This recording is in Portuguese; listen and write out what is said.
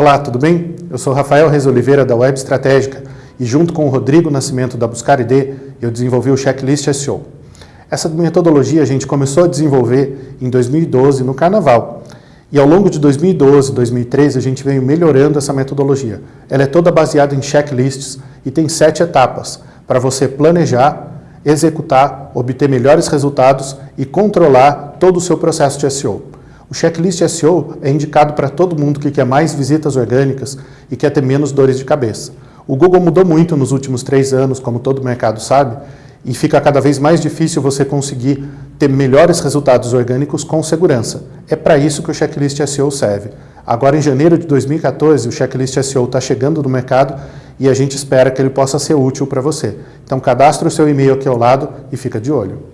Olá, tudo bem? Eu sou Rafael Reis Oliveira da Web Estratégica e junto com o Rodrigo Nascimento da Buscar ID, eu desenvolvi o Checklist SEO. Essa metodologia a gente começou a desenvolver em 2012 no Carnaval. E ao longo de 2012 2013 a gente veio melhorando essa metodologia. Ela é toda baseada em checklists e tem sete etapas para você planejar, executar, obter melhores resultados e controlar todo o seu processo de SEO. O checklist SEO é indicado para todo mundo que quer mais visitas orgânicas e quer ter menos dores de cabeça. O Google mudou muito nos últimos três anos, como todo mercado sabe, e fica cada vez mais difícil você conseguir ter melhores resultados orgânicos com segurança. É para isso que o checklist SEO serve. Agora, em janeiro de 2014, o checklist SEO está chegando no mercado e a gente espera que ele possa ser útil para você. Então, cadastre o seu e-mail aqui ao lado e fica de olho.